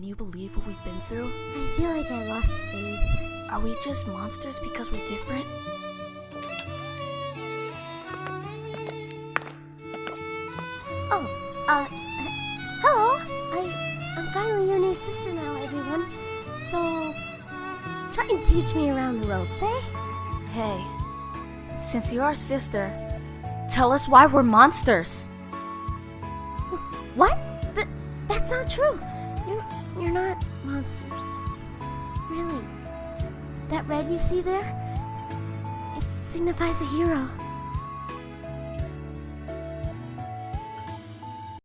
Can you believe what we've been through? I feel like I lost faith. Are we just monsters because we're different? Oh, uh, hello. I, I'm finally your new sister now, everyone. So, try and teach me around the ropes, eh? Hey, since you're our sister, tell us why we're monsters. What? Th- that's not true. You're, you're not monsters. Really. That red you see there? It signifies a hero.